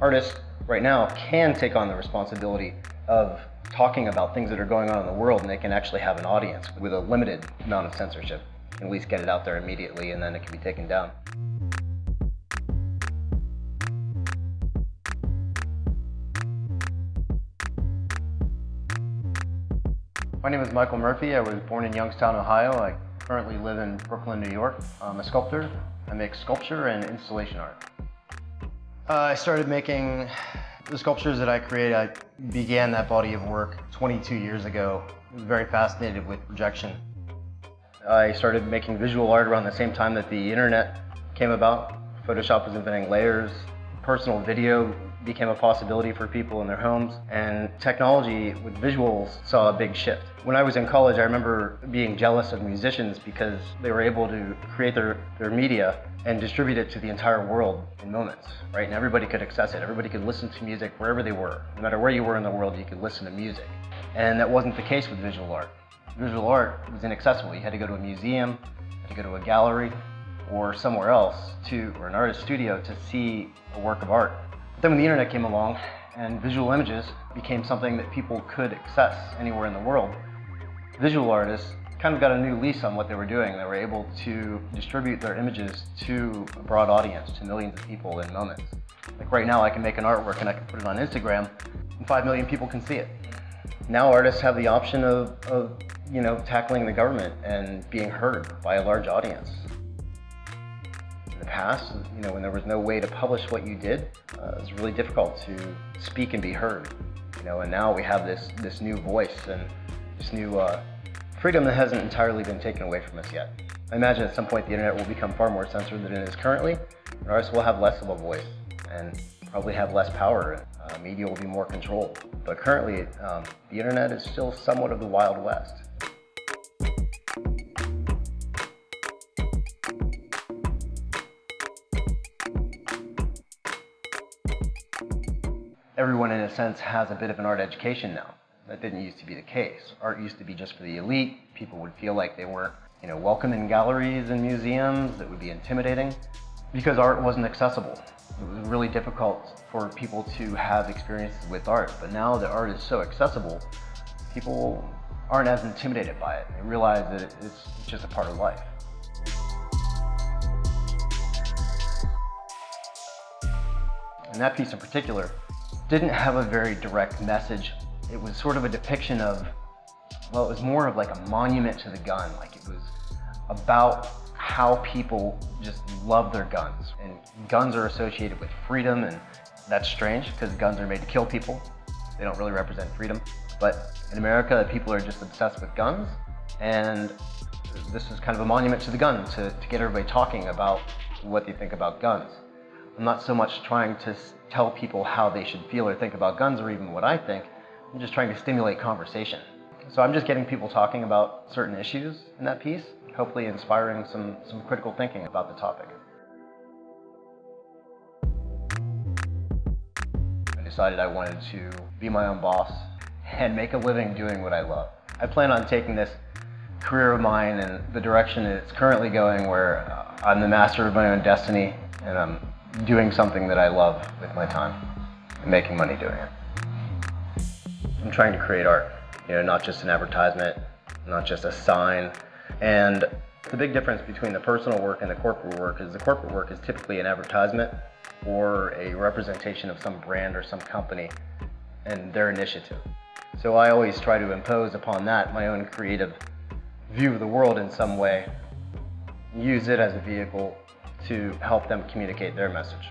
artists right now can take on the responsibility of talking about things that are going on in the world and they can actually have an audience with a limited amount of censorship. At least get it out there immediately and then it can be taken down. My name is Michael Murphy. I was born in Youngstown, Ohio. I currently live in Brooklyn, New York. I'm a sculptor. I make sculpture and installation art. Uh, I started making the sculptures that I create. I began that body of work 22 years ago. I was very fascinated with projection. I started making visual art around the same time that the internet came about. Photoshop was inventing layers. Personal video became a possibility for people in their homes and technology with visuals saw a big shift. When I was in college I remember being jealous of musicians because they were able to create their, their media and distribute it to the entire world in moments, right? And everybody could access it. Everybody could listen to music wherever they were. No matter where you were in the world, you could listen to music. And that wasn't the case with visual art. Visual art was inaccessible. You had to go to a museum, you had to go to a gallery, or somewhere else to, or an artist studio to see a work of art. Then when the internet came along and visual images became something that people could access anywhere in the world, visual artists kind of got a new lease on what they were doing. They were able to distribute their images to a broad audience, to millions of people in moments. Like right now, I can make an artwork and I can put it on Instagram, and 5 million people can see it. Now artists have the option of, of you know, tackling the government and being heard by a large audience past, you know, when there was no way to publish what you did, uh, it was really difficult to speak and be heard. You know, and now we have this this new voice and this new uh, freedom that hasn't entirely been taken away from us yet. I imagine at some point the internet will become far more censored than it is currently, and artists will have less of a voice and probably have less power. Uh, media will be more controlled. But currently, um, the internet is still somewhat of the Wild West. Everyone in a sense has a bit of an art education now. That didn't used to be the case. Art used to be just for the elite. People would feel like they weren't you know, welcome in galleries and museums. It would be intimidating because art wasn't accessible. It was really difficult for people to have experiences with art. But now that art is so accessible, people aren't as intimidated by it. They realize that it's just a part of life. And that piece in particular didn't have a very direct message. It was sort of a depiction of, well, it was more of like a monument to the gun. Like it was about how people just love their guns. And guns are associated with freedom and that's strange because guns are made to kill people. They don't really represent freedom. But in America, people are just obsessed with guns. And this is kind of a monument to the gun to, to get everybody talking about what they think about guns. I'm not so much trying to tell people how they should feel or think about guns or even what I think. I'm just trying to stimulate conversation. So I'm just getting people talking about certain issues in that piece, hopefully inspiring some, some critical thinking about the topic. I decided I wanted to be my own boss and make a living doing what I love. I plan on taking this career of mine and the direction it's currently going where uh, I'm the master of my own destiny and I'm doing something that I love with my time and making money doing it. I'm trying to create art, you know, not just an advertisement, not just a sign. And the big difference between the personal work and the corporate work is the corporate work is typically an advertisement or a representation of some brand or some company and their initiative. So I always try to impose upon that my own creative view of the world in some way, use it as a vehicle to help them communicate their message.